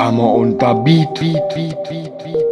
Summer und der beat, beat, beat, beat, beat.